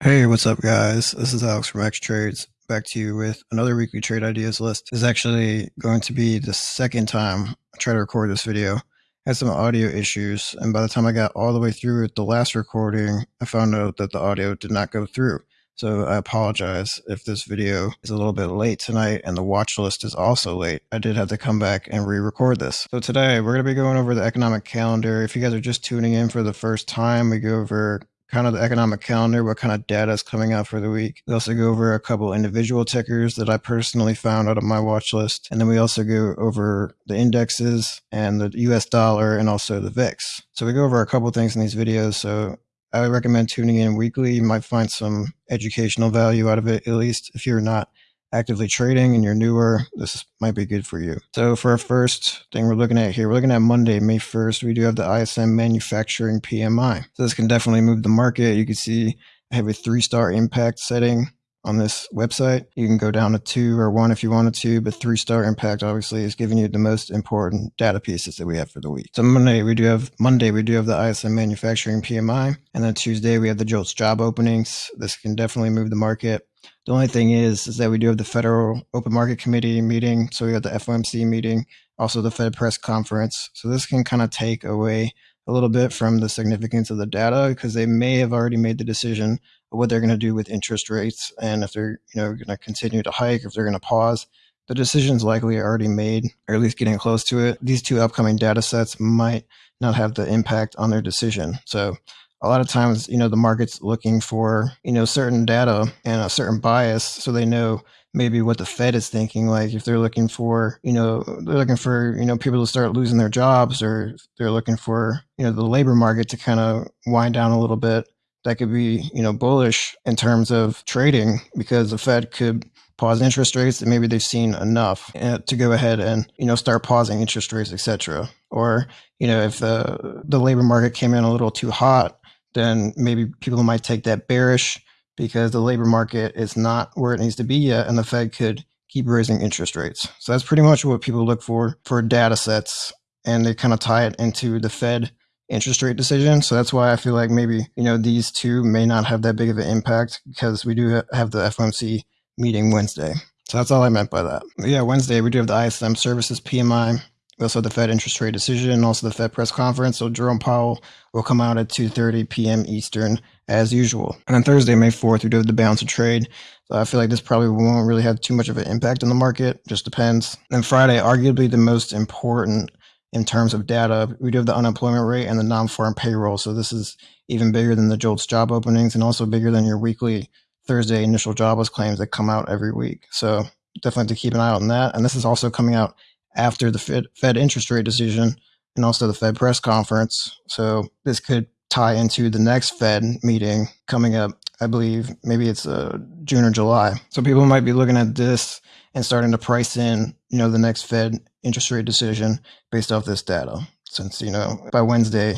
Hey, what's up, guys? This is Alex from X Trades. Back to you with another weekly trade ideas list. This is actually going to be the second time I try to record this video. I had some audio issues, and by the time I got all the way through the last recording, I found out that the audio did not go through. So I apologize if this video is a little bit late tonight and the watch list is also late. I did have to come back and re-record this. So today we're going to be going over the economic calendar. If you guys are just tuning in for the first time, we go over kind of the economic calendar, what kind of data is coming out for the week. We also go over a couple individual tickers that I personally found out of my watch list. And then we also go over the indexes and the US dollar and also the VIX. So we go over a couple things in these videos. So I would recommend tuning in weekly. You might find some educational value out of it, at least if you're not actively trading and you're newer, this might be good for you. So for our first thing we're looking at here, we're looking at Monday, May 1st. We do have the ISM manufacturing PMI. So this can definitely move the market. You can see I have a three star impact setting on this website. You can go down to two or one if you wanted to, but three star impact obviously is giving you the most important data pieces that we have for the week. So Monday we do have Monday we do have the ISM manufacturing PMI, and then Tuesday we have the JOLTS job openings. This can definitely move the market. The only thing is, is that we do have the Federal Open Market Committee meeting. So we have the FOMC meeting, also the Fed press conference. So this can kind of take away a little bit from the significance of the data because they may have already made the decision of what they're going to do with interest rates and if they're you know going to continue to hike, if they're going to pause. The decision's likely already made, or at least getting close to it. These two upcoming data sets might not have the impact on their decision. So a lot of times, you know, the market's looking for, you know, certain data and a certain bias so they know maybe what the Fed is thinking. Like if they're looking for, you know, they're looking for, you know, people to start losing their jobs or they're looking for, you know, the labor market to kind of wind down a little bit. That could be, you know, bullish in terms of trading because the Fed could pause interest rates that maybe they've seen enough uh, to go ahead and you know start pausing interest rates etc or you know if the the labor market came in a little too hot then maybe people might take that bearish because the labor market is not where it needs to be yet, and the Fed could keep raising interest rates. So that's pretty much what people look for for data sets, and they kind of tie it into the Fed interest rate decision. So that's why I feel like maybe you know these two may not have that big of an impact because we do have the FOMC meeting Wednesday. So that's all I meant by that. But yeah, Wednesday we do have the ISM services PMI. Also the Fed interest rate decision and also the Fed press conference. So Jerome Powell will come out at 2.30 p.m. Eastern as usual. And then Thursday, May 4th, we do have the balance of trade. So I feel like this probably won't really have too much of an impact on the market. Just depends. And Friday, arguably the most important in terms of data, we do have the unemployment rate and the non-farm payroll. So this is even bigger than the JOLTS job openings and also bigger than your weekly Thursday initial jobless claims that come out every week. So definitely to keep an eye on that. And this is also coming out after the Fed, Fed interest rate decision and also the Fed press conference. So this could tie into the next Fed meeting coming up. I believe maybe it's uh, June or July. So people might be looking at this and starting to price in, you know, the next Fed interest rate decision based off this data. Since you know by Wednesday,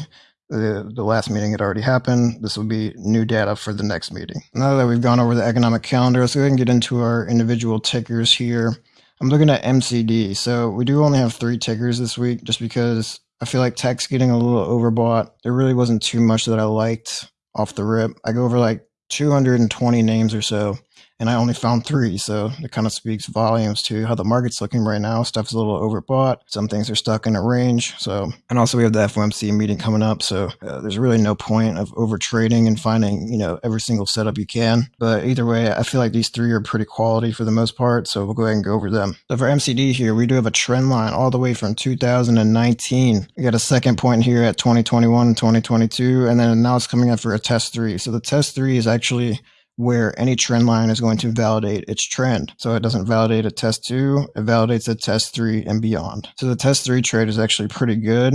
the, the last meeting had already happened. This will be new data for the next meeting. Now that we've gone over the economic calendar, let's go ahead and get into our individual tickers here. I'm looking at MCD. So we do only have three tickers this week just because I feel like tech's getting a little overbought. There really wasn't too much that I liked off the rip. I go over like 220 names or so and I only found three. So it kind of speaks volumes to how the market's looking right now. Stuff's a little overbought. Some things are stuck in a range. So, and also we have the FOMC meeting coming up. So uh, there's really no point of overtrading and finding, you know, every single setup you can. But either way, I feel like these three are pretty quality for the most part. So we'll go ahead and go over them. So for MCD here, we do have a trend line all the way from 2019. We got a second point here at 2021 and 2022. And then now it's coming up for a test three. So the test three is actually where any trend line is going to validate its trend. So it doesn't validate a test two, it validates a test three and beyond. So the test three trade is actually pretty good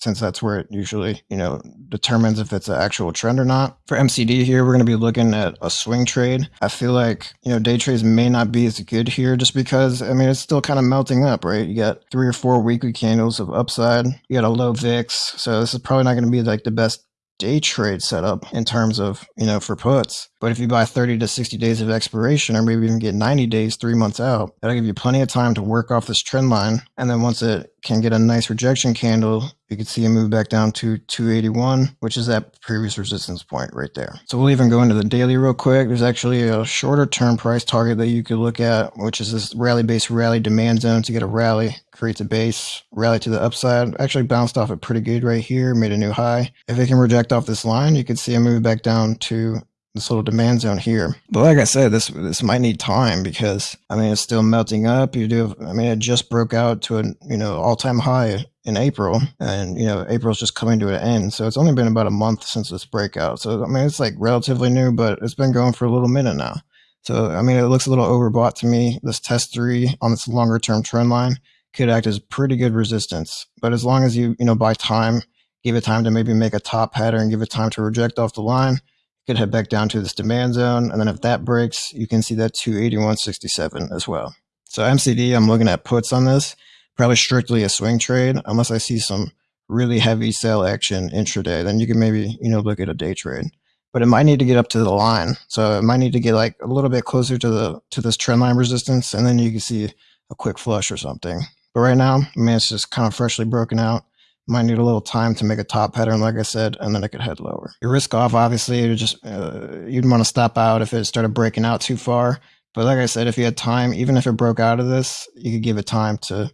since that's where it usually, you know, determines if it's an actual trend or not. For MCD here, we're going to be looking at a swing trade. I feel like, you know, day trades may not be as good here just because, I mean, it's still kind of melting up, right? You got three or four weekly candles of upside. You got a low VIX. So this is probably not going to be like the best day trade setup in terms of, you know, for puts. But if you buy 30 to 60 days of expiration or maybe even get 90 days, three months out, that'll give you plenty of time to work off this trend line. And then once it can get a nice rejection candle, you can see it move back down to 281, which is that previous resistance point right there. So we'll even go into the daily real quick. There's actually a shorter term price target that you could look at, which is this rally based rally demand zone to get a rally, creates a base, rally to the upside. Actually bounced off it pretty good right here, made a new high. If it can reject off this line, you can see it move back down to this little demand zone here. But like I said, this this might need time because I mean it's still melting up. You do, I mean it just broke out to a you know all time high in April, and you know April's just coming to an end. So it's only been about a month since this breakout. So I mean it's like relatively new, but it's been going for a little minute now. So I mean it looks a little overbought to me. This test three on this longer term trend line could act as pretty good resistance. But as long as you you know buy time, give it time to maybe make a top pattern, give it time to reject off the line could head back down to this demand zone. And then if that breaks, you can see that 281.67 as well. So MCD, I'm looking at puts on this, probably strictly a swing trade, unless I see some really heavy sell action intraday. Then you can maybe, you know, look at a day trade. But it might need to get up to the line. So it might need to get like a little bit closer to the to this trend line resistance, and then you can see a quick flush or something. But right now, I mean, it's just kind of freshly broken out. Might need a little time to make a top pattern, like I said, and then it could head lower. Your risk off, obviously, you just uh, you'd want to stop out if it started breaking out too far. But like I said, if you had time, even if it broke out of this, you could give it time to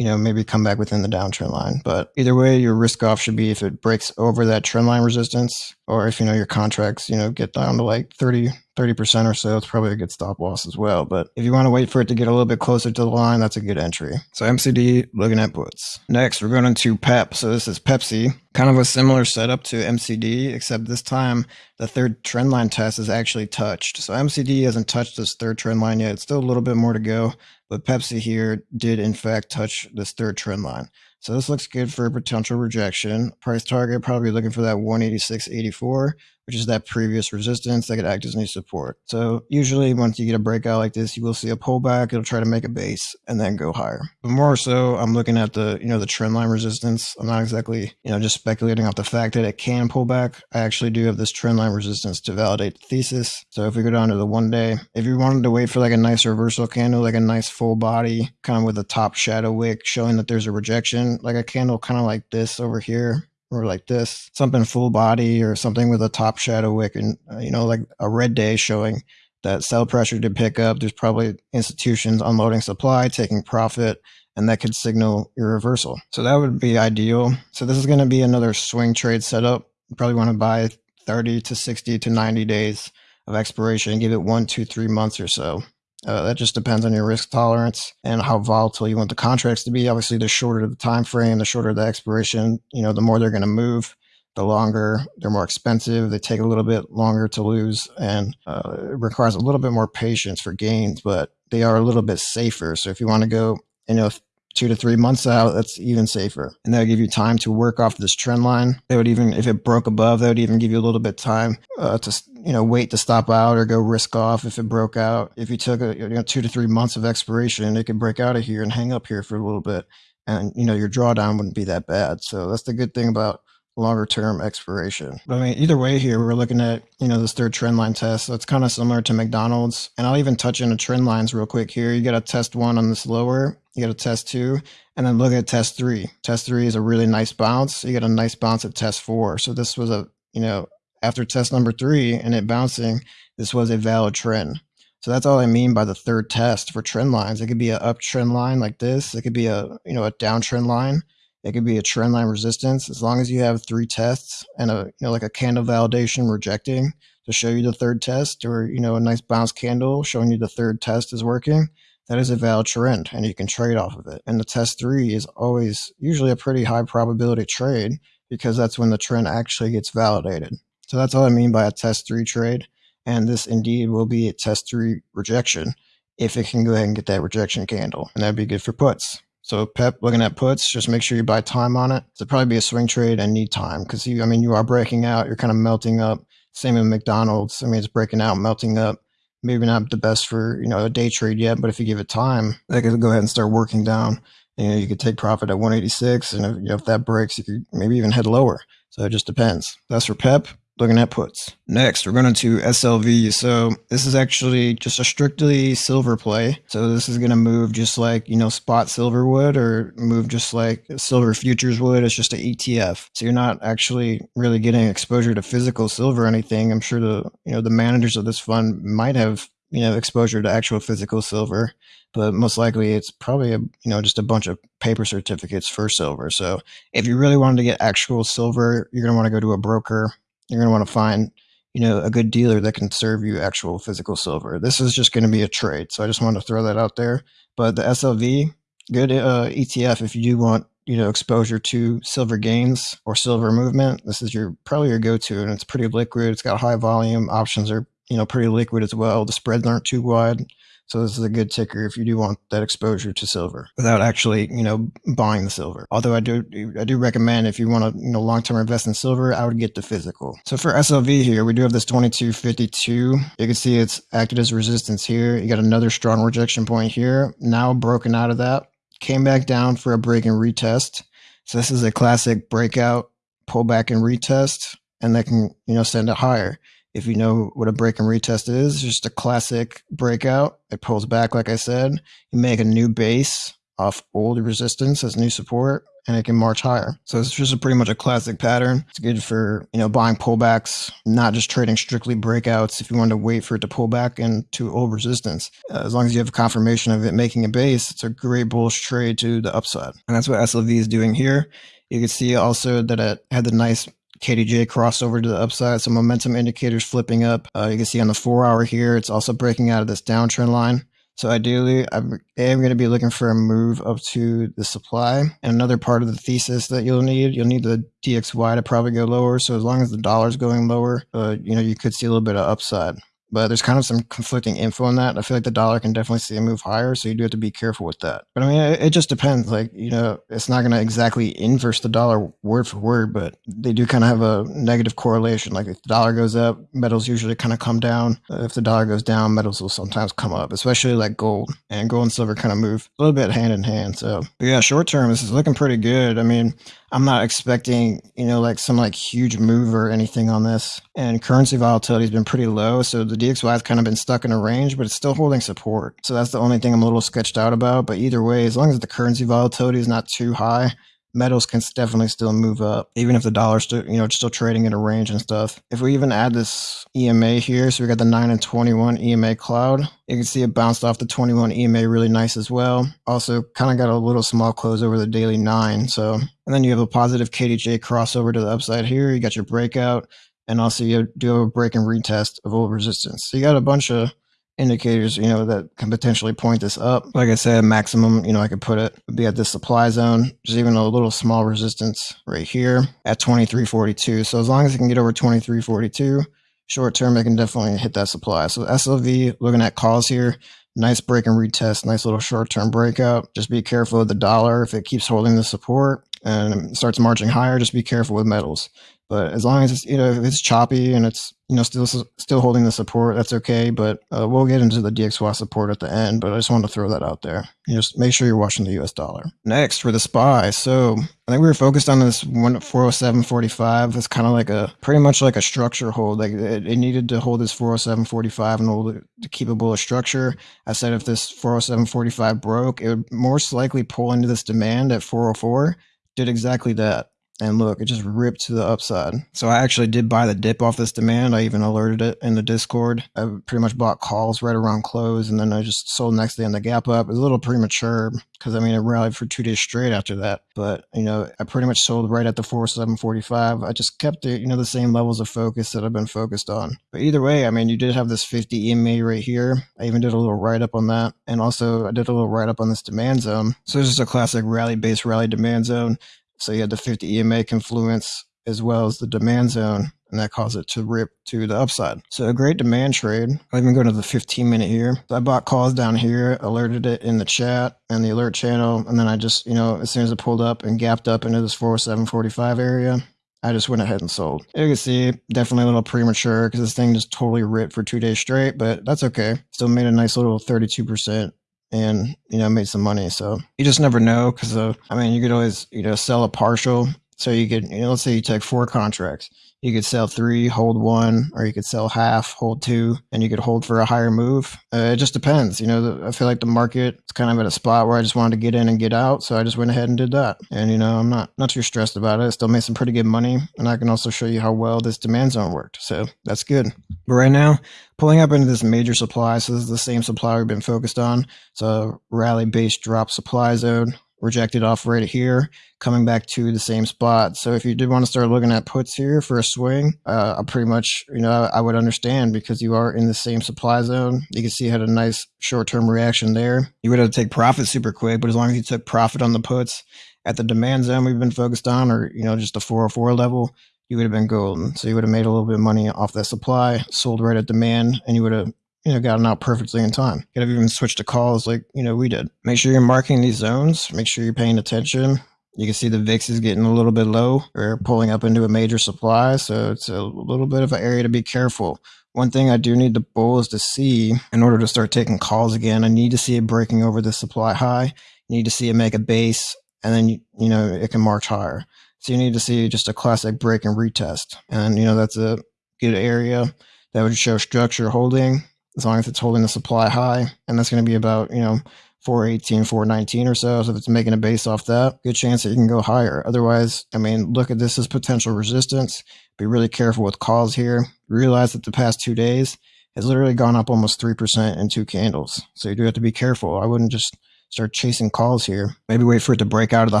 you know, maybe come back within the downtrend line. But either way, your risk off should be if it breaks over that trend line resistance, or if you know your contracts, you know, get down to like 30, 30% or so, it's probably a good stop loss as well. But if you want to wait for it to get a little bit closer to the line, that's a good entry. So MCD looking at puts. Next, we're going into PEP. So this is Pepsi, kind of a similar setup to MCD, except this time the third trend line test is actually touched. So MCD hasn't touched this third trend line yet. It's still a little bit more to go. But Pepsi here did in fact touch this third trend line. So this looks good for a potential rejection. Price target probably looking for that 186.84 which is that previous resistance that could act as new support. So usually once you get a breakout like this, you will see a pullback. It'll try to make a base and then go higher. But more so, I'm looking at the, you know, the trend line resistance. I'm not exactly, you know, just speculating off the fact that it can pull back. I actually do have this trend line resistance to validate the thesis. So if we go down to the one day, if you wanted to wait for like a nice reversal candle, like a nice full body, kind of with a top shadow wick showing that there's a rejection, like a candle kind of like this over here, or like this, something full body or something with a top shadow wick and, uh, you know, like a red day showing that sell pressure to pick up. There's probably institutions unloading supply, taking profit, and that could signal your reversal. So that would be ideal. So this is going to be another swing trade setup. You probably want to buy 30 to 60 to 90 days of expiration and give it one, two, three months or so. Uh, that just depends on your risk tolerance and how volatile you want the contracts to be. Obviously, the shorter the time frame, the shorter the expiration, you know, the more they're going to move. The longer they're more expensive. They take a little bit longer to lose, and uh, it requires a little bit more patience for gains. But they are a little bit safer. So if you want to go, you know, two to three months out, that's even safer. And that'll give you time to work off this trend line. They would even, if it broke above, that would even give you a little bit time uh, to, you know, wait to stop out or go risk off if it broke out. If you took a, you know, two to three months of expiration, it could break out of here and hang up here for a little bit. And, you know, your drawdown wouldn't be that bad. So that's the good thing about longer term expiration. But I mean, either way here, we're looking at, you know, this third trend line test. So it's kind of similar to McDonald's. And I'll even touch into trend lines real quick here. You got to test one on this lower, you got to test two, and then look at test three. Test three is a really nice bounce. You get a nice bounce at test four. So this was a, you know, after test number three and it bouncing, this was a valid trend. So that's all I mean by the third test for trend lines. It could be an uptrend line like this. It could be a, you know, a downtrend line it could be a trend line resistance. As long as you have three tests and a you know like a candle validation rejecting to show you the third test or you know a nice bounce candle showing you the third test is working that is a valid trend and you can trade off of it. And the test three is always usually a pretty high probability trade because that's when the trend actually gets validated. So that's all i mean by a test three trade. And this indeed will be a test three rejection if it can go ahead and get that rejection candle. And that'd be good for puts so Pep, looking at puts, just make sure you buy time on it. It'll probably be a swing trade and need time because you, I mean, you are breaking out. You're kind of melting up. Same with McDonald's. I mean, it's breaking out, melting up. Maybe not the best for you know a day trade yet, but if you give it time, they could go ahead and start working down you know, you could take profit at 186, and if, you know, if that breaks, you could maybe even head lower. So it just depends. That's for PEP looking at puts. Next, we're going to SLV. So this is actually just a strictly silver play. So this is going to move just like, you know, spot silver would or move just like silver futures would. It's just an ETF. So you're not actually really getting exposure to physical silver or anything. I'm sure the, you know, the managers of this fund might have you know exposure to actual physical silver but most likely it's probably a you know just a bunch of paper certificates for silver so if you really wanted to get actual silver you're going to want to go to a broker you're going to want to find, you know, a good dealer that can serve you actual physical silver. This is just going to be a trade. So I just wanted to throw that out there. But the SLV, good uh, ETF if you do want, you know, exposure to silver gains or silver movement. This is your probably your go-to and it's pretty liquid. It's got high volume. Options are, you know, pretty liquid as well. The spreads aren't too wide. So this is a good ticker if you do want that exposure to silver without actually, you know, buying the silver. Although I do, I do recommend if you want to, you know, long-term invest in silver, I would get the physical. So for SLV here, we do have this 2252. You can see it's acted as resistance here. You got another strong rejection point here. Now broken out of that, came back down for a break and retest. So this is a classic breakout, pullback and retest, and that can, you know, send it higher. If you know what a break and retest is, just a classic breakout. It pulls back, like I said. You make a new base off old resistance as new support, and it can march higher. So it's just a pretty much a classic pattern. It's good for you know buying pullbacks, not just trading strictly breakouts. If you want to wait for it to pull back into old resistance, uh, as long as you have confirmation of it making a base, it's a great bullish trade to the upside, and that's what SLV is doing here. You can see also that it had the nice KDJ crossover to the upside. Some momentum indicators flipping up. Uh, you can see on the four hour here, it's also breaking out of this downtrend line. So ideally, I am going to be looking for a move up to the supply. And another part of the thesis that you'll need, you'll need the DXY to probably go lower. So as long as the dollar's going lower, uh, you know, you could see a little bit of upside but there's kind of some conflicting info on that. I feel like the dollar can definitely see a move higher, so you do have to be careful with that. But I mean, it, it just depends. Like, you know, it's not going to exactly inverse the dollar word for word, but they do kind of have a negative correlation. Like, if the dollar goes up, metals usually kind of come down. If the dollar goes down, metals will sometimes come up, especially like gold. And gold and silver kind of move a little bit hand in hand. So, yeah, short term, this is looking pretty good. I mean, I'm not expecting, you know, like some like huge move or anything on this. And currency volatility has been pretty low. So the DXY has kind of been stuck in a range, but it's still holding support. So that's the only thing I'm a little sketched out about. But either way, as long as the currency volatility is not too high, metals can definitely still move up, even if the dollar's still, you know, still trading in a range and stuff. If we even add this EMA here, so we got the 9 and 21 EMA cloud, you can see it bounced off the 21 EMA really nice as well. Also, kind of got a little small close over the daily 9. So, and then you have a positive KDJ crossover to the upside here. You got your breakout, and also you do have a break and retest of old resistance. So you got a bunch of indicators, you know, that can potentially point this up. Like I said, maximum, you know, I could put it would be at this supply zone. There's even a little small resistance right here at 2342. So as long as it can get over 2342, short term, it can definitely hit that supply. So SLV, looking at calls here, nice break and retest, nice little short term breakout. Just be careful of the dollar if it keeps holding the support and starts marching higher. Just be careful with metals. But as long as it's you know if it's choppy and it's you know still still holding the support, that's okay. But uh, we'll get into the DXY support at the end. But I just wanted to throw that out there. You just make sure you're watching the U.S. dollar. Next for the SPY. So I think we were focused on this one 407.45. It's kind of like a pretty much like a structure hold. Like it, it needed to hold this 407.45 and hold it to keep a bullish structure. I said if this 407.45 broke, it would most likely pull into this demand at 404. Did exactly that. And look, it just ripped to the upside. So I actually did buy the dip off this demand. I even alerted it in the Discord. I pretty much bought calls right around close and then I just sold next day on the gap up. It was a little premature because I mean, it rallied for two days straight after that. But, you know, I pretty much sold right at the 4745. I just kept it, you know, the same levels of focus that I've been focused on. But either way, I mean, you did have this 50 EMA right here. I even did a little write up on that. And also I did a little write up on this demand zone. So it's just a classic rally based rally demand zone. So you had the 50 EMA confluence as well as the demand zone, and that caused it to rip to the upside. So a great demand trade. I even go to the 15 minute here. So I bought calls down here, alerted it in the chat and the alert channel, and then I just, you know, as soon as it pulled up and gapped up into this 4745 area, I just went ahead and sold. You can see, definitely a little premature because this thing just totally ripped for two days straight, but that's okay. Still made a nice little 32% and you know made some money. So you just never know because uh, I mean you could always you know sell a partial. So you could you know let's say you take four contracts you could sell three, hold one, or you could sell half, hold two, and you could hold for a higher move. Uh, it just depends. You know, I feel like the market is kind of at a spot where I just wanted to get in and get out, so I just went ahead and did that. And you know, I'm not not too stressed about it. I still made some pretty good money, and I can also show you how well this demand zone worked. So that's good. But right now, pulling up into this major supply, so this is the same supply we've been focused on. It's a rally-based drop supply zone rejected off right here, coming back to the same spot. So if you did want to start looking at puts here for a swing, uh, I pretty much, you know, I would understand because you are in the same supply zone. You can see had a nice short-term reaction there. You would have to take profit super quick, but as long as you took profit on the puts at the demand zone we've been focused on, or, you know, just the 404 level, you would have been golden. So you would have made a little bit of money off that supply, sold right at demand, and you would have you know, gotten out perfectly in time. Could have even switched to calls like, you know, we did. Make sure you're marking these zones. Make sure you're paying attention. You can see the VIX is getting a little bit low. We're pulling up into a major supply. So it's a little bit of an area to be careful. One thing I do need the bulls to see in order to start taking calls again, I need to see it breaking over the supply high. You need to see it make a base and then, you, you know, it can march higher. So you need to see just a classic break and retest. And, you know, that's a good area that would show structure holding as long as it's holding the supply high. And that's going to be about, you know, 418, 419 or so. So if it's making a base off that, good chance that you can go higher. Otherwise, I mean, look at this as potential resistance. Be really careful with calls here. Realize that the past two days has literally gone up almost 3% in two candles. So you do have to be careful. I wouldn't just start chasing calls here. Maybe wait for it to break out of the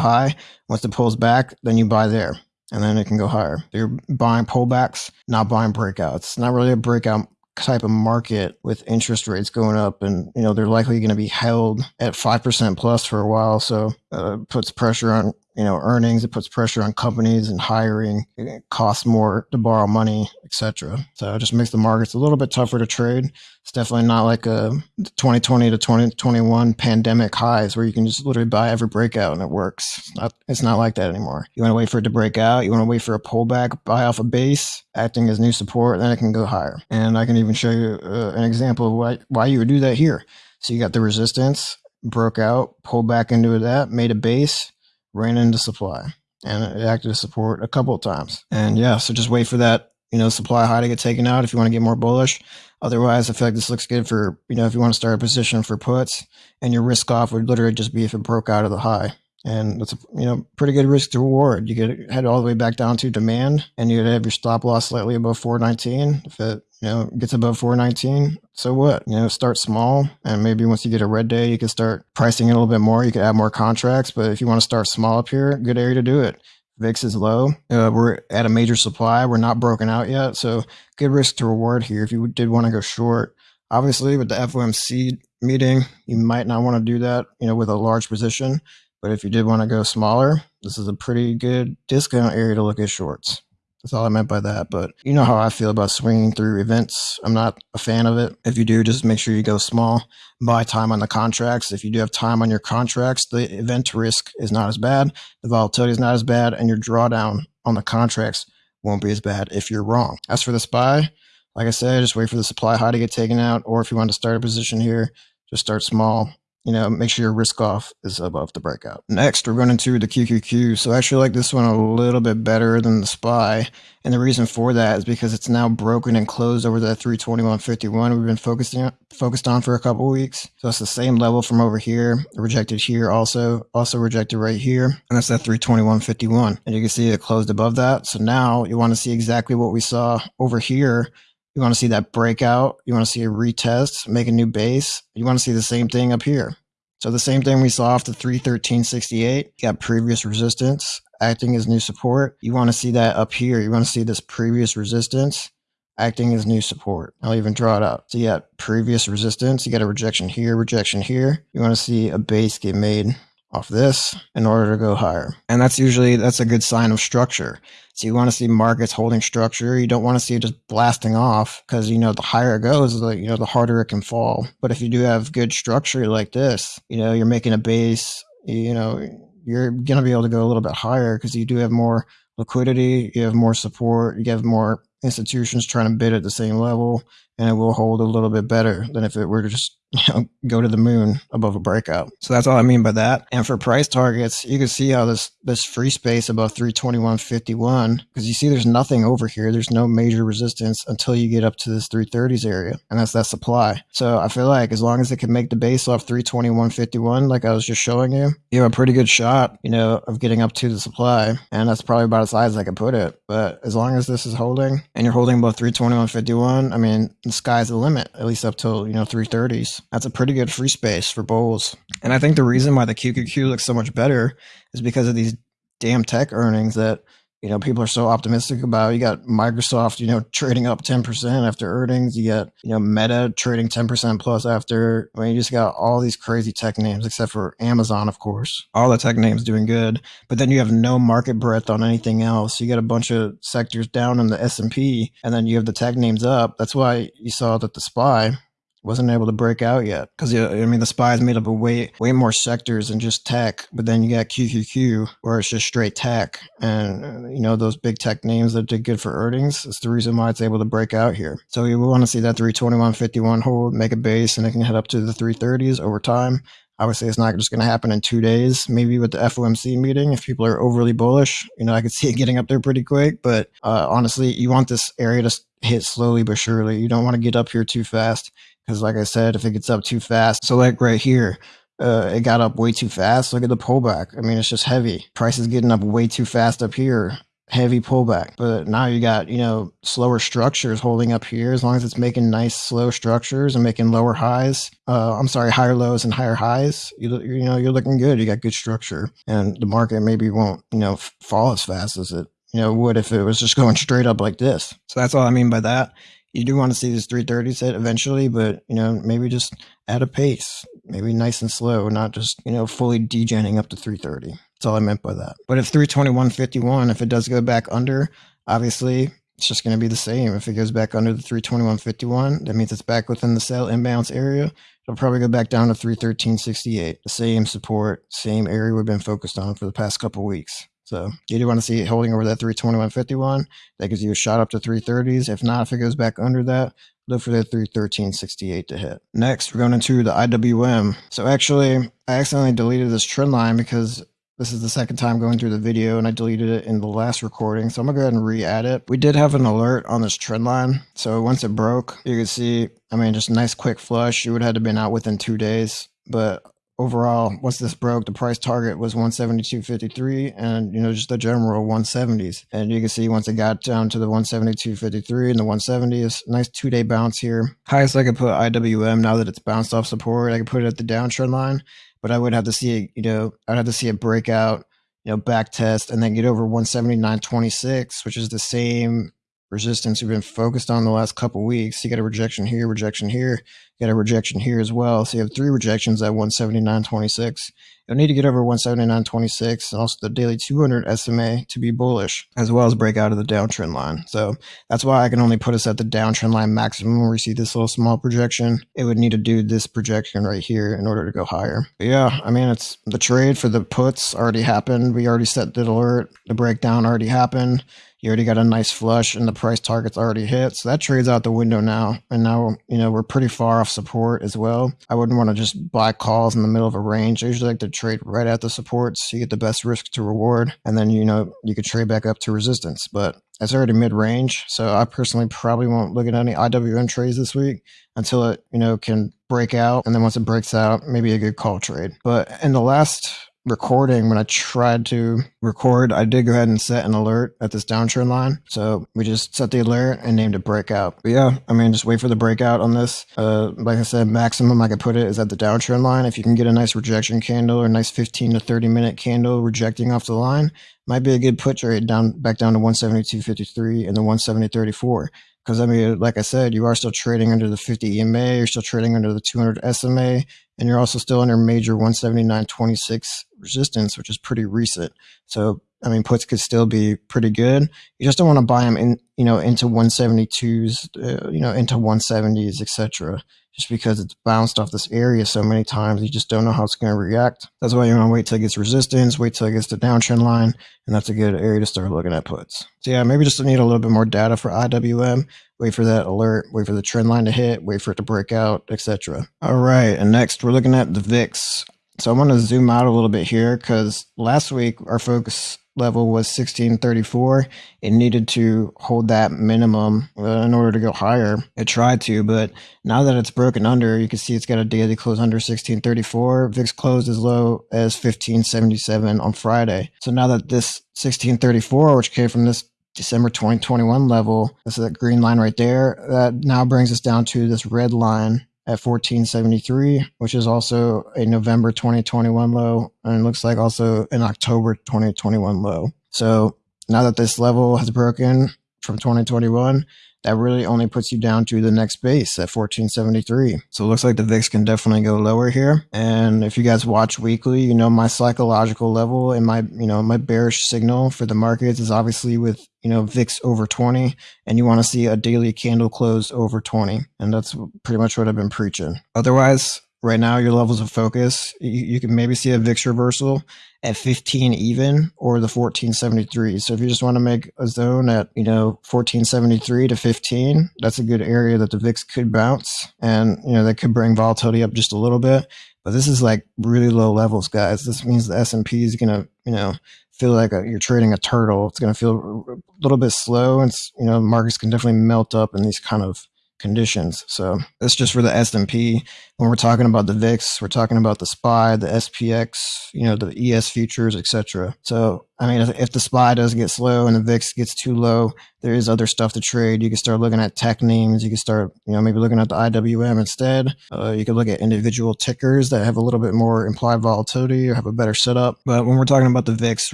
high. Once it pulls back, then you buy there and then it can go higher. You're buying pullbacks, not buying breakouts. Not really a breakout type of market with interest rates going up and you know they're likely going to be held at 5% plus for a while. So uh, puts pressure on you know earnings it puts pressure on companies and hiring. It costs more to borrow money etc so it just makes the markets a little bit tougher to trade. It's definitely not like a 2020 to 2021 pandemic highs where you can just literally buy every breakout and it works. It's not, it's not like that anymore. You want to wait for it to break out. You want to wait for a pullback buy off a base acting as new support then it can go higher. And i can even show you uh, an example of why, why you would do that here. So you got the resistance broke out pulled back into that made a base ran into supply and it acted as support a couple of times. And yeah, so just wait for that, you know, supply high to get taken out if you want to get more bullish. Otherwise, I feel like this looks good for, you know, if you want to start a position for puts and your risk off would literally just be if it broke out of the high. And that's a, you know, pretty good risk to reward. You could head all the way back down to demand and you'd have your stop loss slightly above 419. If it, you know, gets above 419, so what? You know, start small and maybe once you get a red day, you can start pricing it a little bit more. You can add more contracts, but if you want to start small up here, good area to do it. VIX is low. Uh, we're at a major supply. We're not broken out yet. So good risk to reward here. If you did want to go short, obviously with the FOMC meeting, you might not want to do that, you know, with a large position. But if you did want to go smaller, this is a pretty good discount area to look at shorts. That's all I meant by that. But you know how I feel about swinging through events. I'm not a fan of it. If you do, just make sure you go small, buy time on the contracts. If you do have time on your contracts, the event risk is not as bad, the volatility is not as bad, and your drawdown on the contracts won't be as bad if you're wrong. As for the SPY, like I said, just wait for the supply high to get taken out, or if you want to start a position here, just start small you know, make sure your risk off is above the breakout. Next, we're going into the QQQ. So I actually like this one a little bit better than the SPY. And the reason for that is because it's now broken and closed over that 321.51 we've been focusing focused on for a couple weeks. So it's the same level from over here, rejected here also, also rejected right here. And that's that 321.51. And you can see it closed above that. So now you want to see exactly what we saw over here you want to see that breakout. You want to see a retest, make a new base. You want to see the same thing up here. So the same thing we saw off the 313.68, you got previous resistance acting as new support. You want to see that up here. You want to see this previous resistance acting as new support. I'll even draw it out. So you got previous resistance. You got a rejection here, rejection here. You want to see a base get made off this in order to go higher. And that's usually, that's a good sign of structure. So you want to see markets holding structure. You don't want to see it just blasting off because, you know, the higher it goes, the, you know, the harder it can fall. But if you do have good structure like this, you know, you're making a base, you know, you're to be able to go a little bit higher because you do have more liquidity, you have more support, you have more institutions trying to bid at the same level and it will hold a little bit better than if it were to just you know, go to the moon above a breakout. So that's all I mean by that. And for price targets, you can see how this this free space above 321.51 because you see there's nothing over here. There's no major resistance until you get up to this 330s area, and that's that supply. So I feel like as long as it can make the base off 321.51, like I was just showing you, you have a pretty good shot, you know, of getting up to the supply, and that's probably about as high as I can put it. But as long as this is holding and you're holding above 321.51, I mean, the sky's the limit, at least up till you know 330s. That's a pretty good free space for bulls. And I think the reason why the QQQ looks so much better is because of these damn tech earnings that you know people are so optimistic about. You got Microsoft, you know, trading up 10% after earnings. You got, you know, Meta trading 10% plus after. I mean, you just got all these crazy tech names except for Amazon, of course. All the tech names doing good, but then you have no market breadth on anything else. You got a bunch of sectors down in the S&P and then you have the tech names up. That's why you saw that the SPY wasn't able to break out yet because I mean the SPY is made up of way way more sectors than just tech. But then you got QQQ where it's just straight tech, and uh, you know those big tech names that did good for earnings. It's the reason why it's able to break out here. So we want to see that 321.51 hold, make a base, and it can head up to the 330s over time. Obviously, it's not just going to happen in two days. Maybe with the FOMC meeting, if people are overly bullish, you know, I could see it getting up there pretty quick. But uh, honestly, you want this area to hit slowly but surely. You don't want to get up here too fast because, like I said, if it gets up too fast, so like right here, uh, it got up way too fast. Look at the pullback. I mean, it's just heavy. Price is getting up way too fast up here. Heavy pullback. But now you got, you know, slower structures holding up here. As long as it's making nice, slow structures and making lower highs, uh, I'm sorry, higher lows and higher highs, you, you know, you're looking good. You got good structure. And the market maybe won't, you know, fall as fast as it, you know, would if it was just going straight up like this. So that's all I mean by that you do want to see this 330 set eventually, but you know, maybe just at a pace, maybe nice and slow, not just, you know, fully degenning up to 330. That's all I meant by that. But if 321.51, if it does go back under, obviously it's just going to be the same. If it goes back under the 321.51, that means it's back within the sell imbalance area. It'll probably go back down to 313.68. The same support, same area we've been focused on for the past couple weeks. So you do want to see it holding over that 321.51. That gives you a shot up to 330s. If not, if it goes back under that, look for the 313.68 to hit. Next, we're going into the IWM. So actually, I accidentally deleted this trend line because this is the second time going through the video and I deleted it in the last recording. So I'm gonna go ahead and re-add it. We did have an alert on this trend line. So once it broke, you can see, I mean, just a nice quick flush. You would have had to been out within two days. But overall, once this broke, the price target was 172.53 and, you know, just the general 170s. And you can see once it got down to the 172.53 and the 170s, nice two day bounce here. Highest I could put IWM now that it's bounced off support, I could put it at the downtrend line, but I would have to see it, you know, I'd have to see it break out, you know, back test and then get over 179.26, which is the same resistance we've been focused on the last couple weeks. You got a rejection here, rejection here, you got a rejection here as well. So you have three rejections at 179.26. You'll need to get over 179.26 and also the daily 200 SMA to be bullish, as well as break out of the downtrend line. So that's why I can only put us at the downtrend line maximum where we see this little small projection. It would need to do this projection right here in order to go higher. But yeah, I mean, it's the trade for the puts already happened. We already set the alert. The breakdown already happened you already got a nice flush and the price target's already hit. So that trades out the window now. And now, you know, we're pretty far off support as well. I wouldn't want to just buy calls in the middle of a range. I usually like to trade right at the supports. So you get the best risk to reward. And then, you know, you could trade back up to resistance. But it's already mid range. So I personally probably won't look at any IWM trades this week until it, you know, can break out. And then once it breaks out, maybe a good call trade. But in the last recording, when I tried to record, I did go ahead and set an alert at this downtrend line. So we just set the alert and named it breakout. But yeah, I mean, just wait for the breakout on this. Uh, like I said, maximum I could put it is at the downtrend line. If you can get a nice rejection candle or a nice 15 to 30 minute candle rejecting off the line, might be a good put trade down back down to 172.53 and the 170.34. Because I mean, like I said, you are still trading under the 50 EMA, you're still trading under the 200 SMA, and you're also still under major 179.26 resistance, which is pretty recent. So I mean, puts could still be pretty good. You just don't want to buy them in, you know, into 172s, uh, you know, into 170s, etc. Just because it's bounced off this area so many times, you just don't know how it's going to react. That's why you want to wait till it gets resistance, wait till it gets the downtrend line, and that's a good area to start looking at puts. So yeah, maybe just need a little bit more data for IWM. Wait for that alert, wait for the trend line to hit, wait for it to break out, etc. All right, and next we're looking at the VIX. So I want to zoom out a little bit here because last week our focus level was 1634. It needed to hold that minimum uh, in order to go higher. It tried to, but now that it's broken under, you can see it's got a daily close under 1634. VIX closed as low as 1577 on Friday. So now that this 1634, which came from this December 2021 level, this is that green line right there, that now brings us down to this red line at 1473, which is also a November 2021 low, and looks like also an October 2021 low. So now that this level has broken from 2021, that really only puts you down to the next base at 1473. So it looks like the VIX can definitely go lower here. And if you guys watch weekly, you know, my psychological level and my, you know, my bearish signal for the markets is obviously with, you know, VIX over 20 and you want to see a daily candle close over 20. And that's pretty much what I've been preaching. Otherwise, right now your levels of focus you, you, can maybe see a vix reversal at 15 even or the 1473 so if you just want to make a zone at you know 1473 to 15 that's a good area that the vix could bounce and you know that could bring volatility up just a little bit. But this is like really low levels guys. This means the s&p is gonna you know feel like a, you're trading a turtle. It's gonna feel a little bit slow and you know markets can definitely melt up in these kind of conditions. So that's just for the S&P. When we're talking about the VIX, we're talking about the SPY, the SPX, you know, the ES futures, etc. So, I mean, if, if, the SPY does get slow and the VIX gets too low, there is other stuff to trade. You can start looking at tech names. You can start, you know, maybe looking at the IWM instead. Uh, you could look at individual tickers that have a little bit more implied volatility or have a better setup. But when we're talking about the VIX,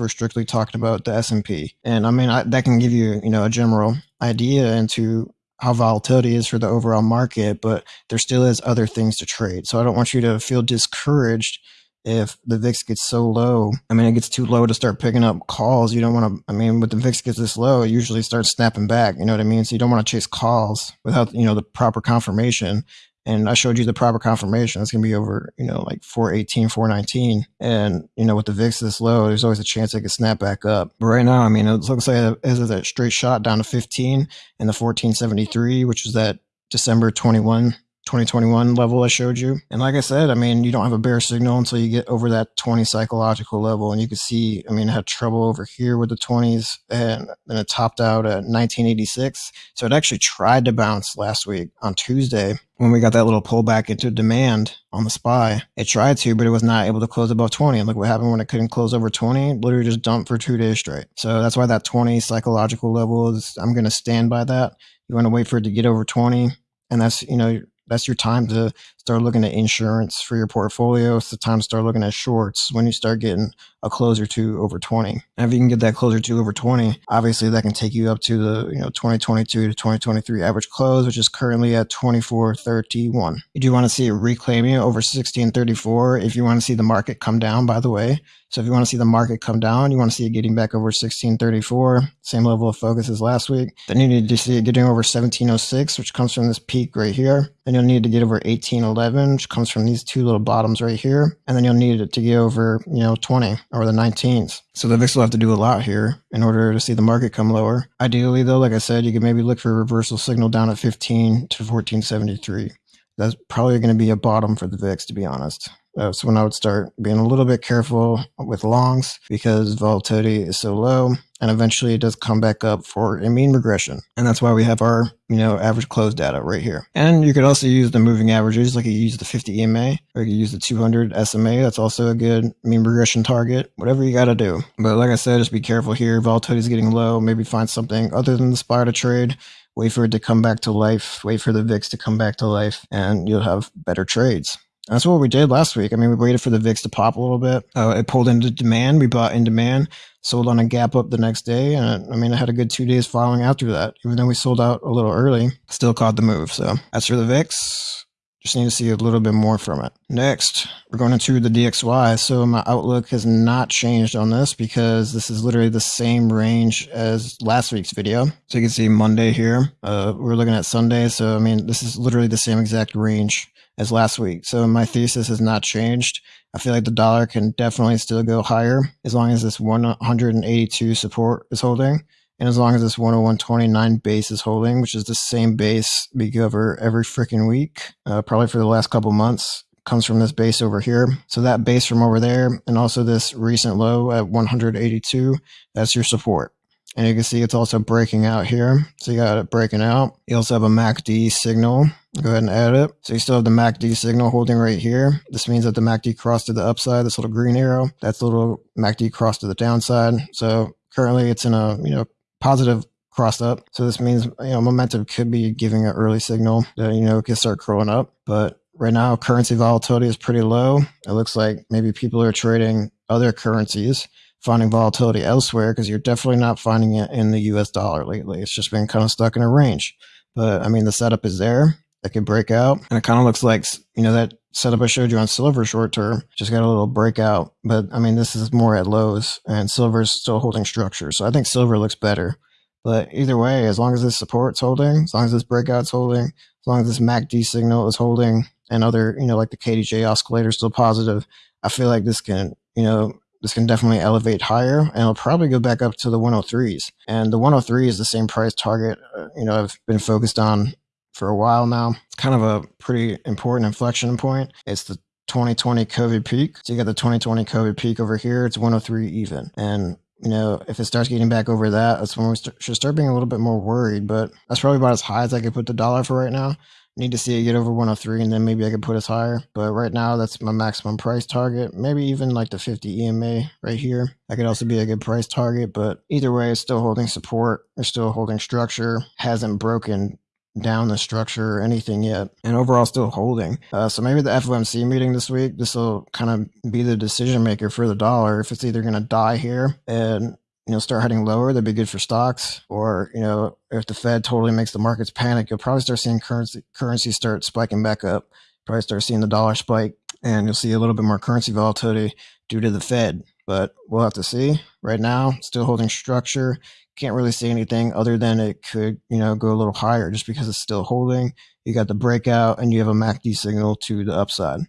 we're strictly talking about the S&P. And I mean, I, that can give you, you know, a general idea into how volatility is for the overall market, but there still is other things to trade. So I don't want you to feel discouraged if the VIX gets so low. I mean, it gets too low to start picking up calls. You don't want to, I mean, when the VIX gets this low, it usually starts snapping back. You know what I mean? So you don't want to chase calls without, you know, the proper confirmation and I showed you the proper confirmation. It's going to be over, you know, like 418, 419. And, you know, with the VIX this low, there's always a chance it could snap back up. But right now, I mean, it looks like is a straight shot down to 15 and the 1473, which is that December 21 2021 level I showed you. And like I said, I mean, you don't have a bear signal until you get over that 20 psychological level. And you can see, I mean, it had trouble over here with the 20s and then it topped out at 1986. So it actually tried to bounce last week on Tuesday when we got that little pullback into demand on the SPY. It tried to, but it was not able to close above 20. And look what happened when it couldn't close over 20, literally just dumped for two days straight. So that's why that 20 psychological level is, I'm going to stand by that. You want to wait for it to get over 20 and that's you know that's your time to start looking at insurance for your portfolio. It's the time to start looking at shorts when you start getting a closer to over 20. And if you can get that closer to over 20, obviously that can take you up to the, you know, 2022 to 2023 average close, which is currently at 2431. You do want to see it reclaiming over 1634 if you want to see the market come down, by the way. So if you want to see the market come down, you want to see it getting back over 1634, same level of focus as last week. Then you need to see it getting over 1706, which comes from this peak right here. Then you'll need to get over 1811, which comes from these two little bottoms right here. And then you'll need it to get over, you know, 20 or the 19s. So the VIX will have to do a lot here in order to see the market come lower. Ideally, though, like I said, you could maybe look for a reversal signal down at 15 to 1473. That's probably going to be a bottom for the VIX, to be honest. Uh, That's when I would start being a little bit careful with longs because volatility is so low and eventually it does come back up for a mean regression. And that's why we have our, you know, average close data right here. And you could also use the moving averages, like you use the 50 EMA or you use the 200 SMA. That's also a good mean regression target, whatever you got to do. But like I said, just be careful here. Volatility is getting low. Maybe find something other than the SPY to trade wait for it to come back to life, wait for the VIX to come back to life, and you'll have better trades. That's what we did last week. I mean, we waited for the VIX to pop a little bit. Uh, it pulled into demand. We bought in demand, sold on a gap up the next day. And I mean, I had a good two days following after that. Even though we sold out a little early, still caught the move. So as for the VIX, Just need to see a little bit more from it. Next, we're going into the DXY. So my outlook has not changed on this because this is literally the same range as last week's video. So you can see Monday here. Uh, we're looking at Sunday. So, I mean, this is literally the same exact range as last week. So my thesis has not changed. I feel like the dollar can definitely still go higher as long as this 182 support is holding. And as long as this 101.29 base is holding, which is the same base we cover every freaking week, uh, probably for the last couple months, comes from this base over here. So that base from over there, and also this recent low at 182, that's your support. And you can see it's also breaking out here. So you got it breaking out. You also have a MACD signal. Go ahead and add it. So you still have the MACD signal holding right here. This means that the MACD crossed to the upside, this little green arrow. That's the little MACD crossed to the downside. So currently it's in a, you know, positive crossed up. So this means, you know, momentum could be giving an early signal that, you know, it could start curling up. But right now currency volatility is pretty low. It looks like maybe people are trading other currencies finding volatility elsewhere because you're definitely not finding it in the US dollar lately. It's just been kind of stuck in a range. But I mean, the setup is there. It can break out. And it kind of looks like, you know, that setup I showed you on silver short term just got a little breakout. But I mean, this is more at lows and silver is still holding structure. So I think silver looks better. But either way, as long as this support's holding, as long as this breakout's holding, as long as this MACD signal is holding and other, you know, like the KDJ oscillator is still positive, I feel like this can, you know, this can definitely elevate higher and it'll probably go back up to the 103s. And the 103 is the same price target, uh, you know, I've been focused on for a while now. It's kind of a pretty important inflection point. It's the 2020 COVID peak. So you got the 2020 COVID peak over here. It's 103 even. And you know, if it starts getting back over that, that's when we st- should start being a little bit more worried. But that's probably about as high as I could put the dollar for right now. Need to see it get over 103 and then maybe I could put us higher. But right now, that's my maximum price target. Maybe even like the 50 EMA right here. That could also be a good price target. But either way, it's still holding support. It's still holding structure. Hasn't broken down the structure or anything yet, and overall still holding. Uh, so maybe the FOMC meeting this week, this will kind of be the decision maker for the dollar. If it's either going to die here and you know, start heading lower, that'd be good for stocks. Or, you know, if the Fed totally makes the markets panic, you'll probably start seeing currency currency start spiking back up. Probably start seeing the dollar spike and you'll see a little bit more currency volatility due to the Fed. But we'll have to see. Right now, still holding structure. Can't really see anything other than it could, you know, go a little higher just because it's still holding. You got the breakout and you have a MACD signal to the upside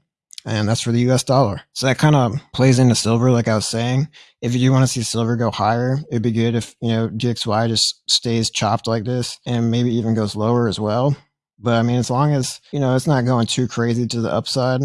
and that's for the US dollar. So that kind of plays into silver, like I was saying. If you do want to see silver go higher, it'd be good if, you know, DXY just stays chopped like this and maybe even goes lower as well. But I mean, as long as, you know, it's not going too crazy to the upside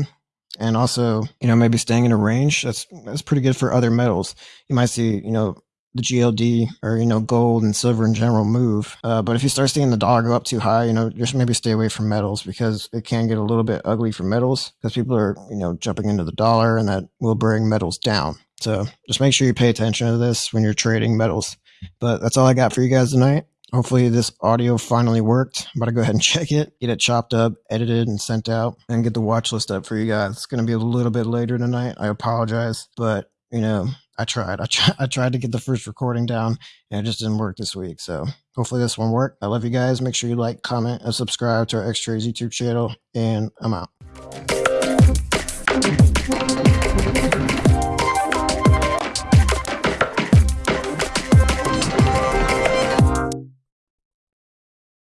and also, you know, maybe staying in a range, that's, that's pretty good for other metals. You might see, you know, the GLD or you know gold and silver in general move. Uh, but if you start seeing the dollar go up too high, you know just maybe stay away from metals because it can get a little bit ugly for metals because people are you know jumping into the dollar and that will bring metals down. So just make sure you pay attention to this when you're trading metals. But that's all I got for you guys tonight. Hopefully this audio finally worked. I'm about to go ahead and check it, get it chopped up, edited, and sent out, and get the watch list up for you guys. It's going to be a little bit later tonight. I apologize, but you know, I tried. I, try, I tried to get the first recording down and it just didn't work this week. So hopefully this one worked. I love you guys. Make sure you like, comment, and subscribe to our X Trades YouTube channel. And I'm out.